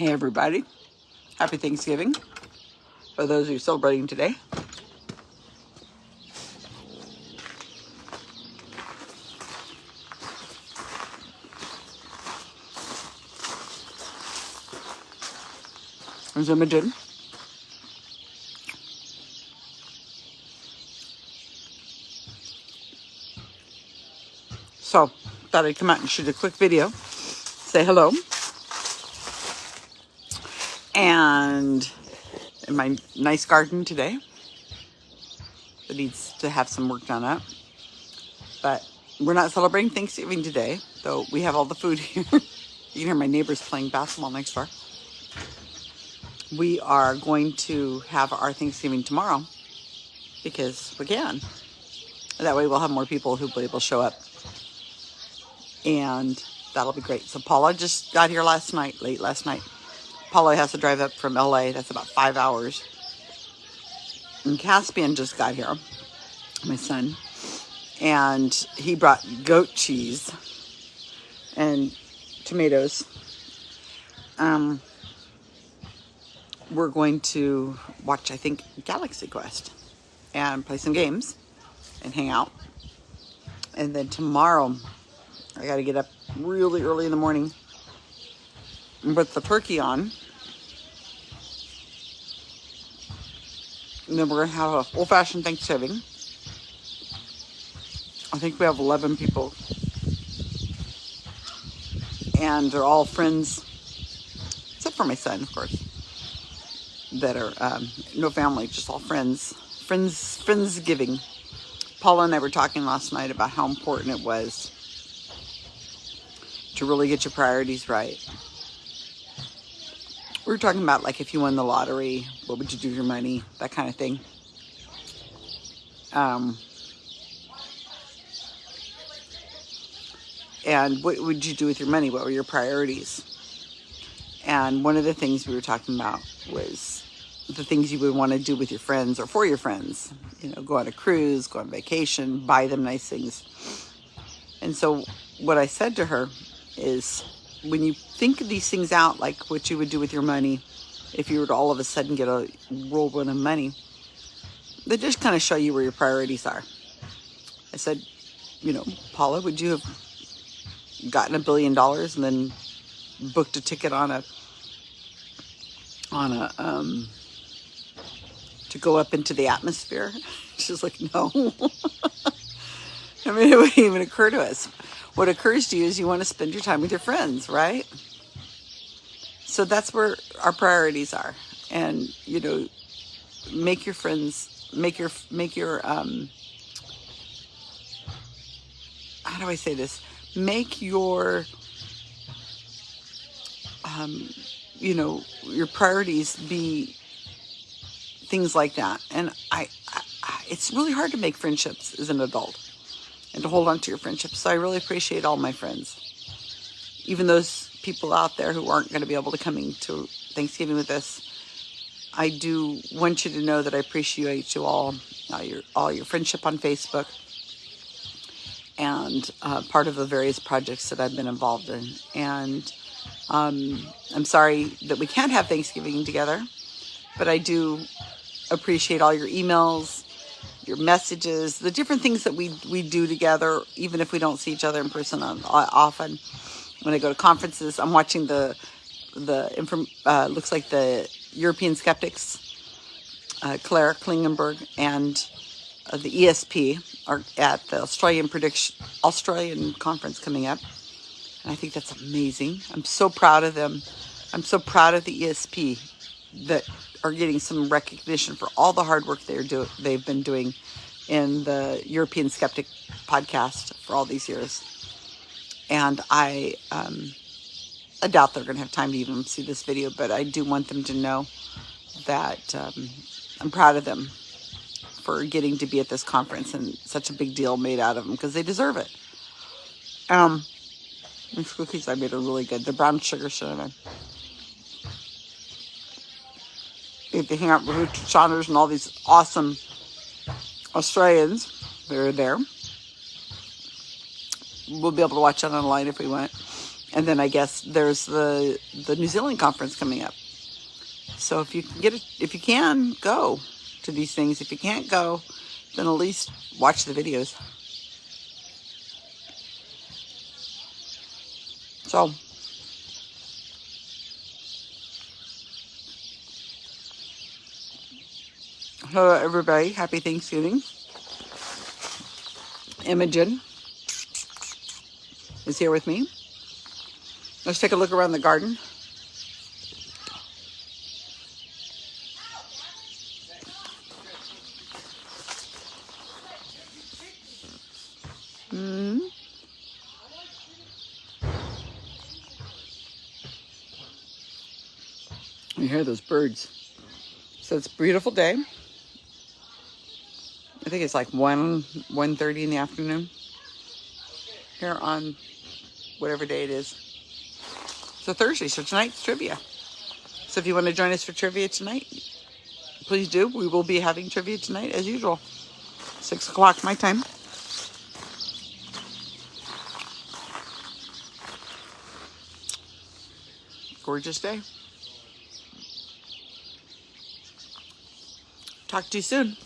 Hey everybody, happy Thanksgiving for those who are celebrating today. There's Imogen. So, thought I'd come out and shoot a quick video, say hello. And in my nice garden today, that needs to have some work done up. But we're not celebrating Thanksgiving today, though we have all the food here. you can hear my neighbors playing basketball next door. We are going to have our Thanksgiving tomorrow because we can. That way we'll have more people who will show up and that'll be great. So Paula just got here last night, late last night. Paula has to drive up from LA. That's about five hours. And Caspian just got here, my son, and he brought goat cheese and tomatoes. Um, we're going to watch, I think, Galaxy Quest and play some games and hang out. And then tomorrow, I got to get up really early in the morning put the turkey on. And then we're going to have a old-fashioned Thanksgiving. I think we have 11 people. And they're all friends, except for my son, of course, that are um, no family, just all friends. Friends, Friendsgiving. Paula and I were talking last night about how important it was to really get your priorities right. We were talking about like if you won the lottery, what would you do with your money, that kind of thing. Um, and what would you do with your money? What were your priorities? And one of the things we were talking about was the things you would want to do with your friends or for your friends. You know, go on a cruise, go on vacation, buy them nice things. And so what I said to her is when you think of these things out, like what you would do with your money, if you were to all of a sudden get a whirlwind of money, they just kind of show you where your priorities are. I said, you know, Paula, would you have gotten a billion dollars and then booked a ticket on a on a um to go up into the atmosphere? She's like, no. I mean, it wouldn't even occur to us what occurs to you is you want to spend your time with your friends, right? So that's where our priorities are. And, you know, make your friends, make your, make your, um, how do I say this? Make your, um, you know, your priorities be things like that. And I, I, it's really hard to make friendships as an adult and to hold on to your friendships. So I really appreciate all my friends. Even those people out there who aren't going to be able to come to Thanksgiving with us, I do want you to know that I appreciate you all, all your, all your friendship on Facebook, and uh, part of the various projects that I've been involved in. And um, I'm sorry that we can't have Thanksgiving together, but I do appreciate all your emails, your messages, the different things that we, we do together, even if we don't see each other in person on, often. When I go to conferences, I'm watching the, the uh, looks like the European Skeptics, uh, Claire Klingenberg, and uh, the ESP are at the Australian prediction Australian conference coming up. And I think that's amazing. I'm so proud of them. I'm so proud of the ESP that are getting some recognition for all the hard work they're do they've been doing in the European Skeptic podcast for all these years. And I, um, I doubt they're going to have time to even see this video, but I do want them to know that um, I'm proud of them for getting to be at this conference and such a big deal made out of them because they deserve it. Um, these cookies I made are really good. The brown sugar cinnamon. Get to hang out with Richard Saunders and all these awesome Australians that are there. We'll be able to watch that online if we want. And then I guess there's the the New Zealand conference coming up. So if you can get it, if you can go to these things, if you can't go, then at least watch the videos. So hello everybody, happy Thanksgiving. Imogen is here with me. Let's take a look around the garden. Hmm. You hear those birds. So it's a beautiful day. I think it's like 1, 1.30 in the afternoon here on whatever day it is. So Thursday, so tonight's trivia. So if you want to join us for trivia tonight, please do. We will be having trivia tonight as usual. 6 o'clock my time. Gorgeous day. Talk to you soon.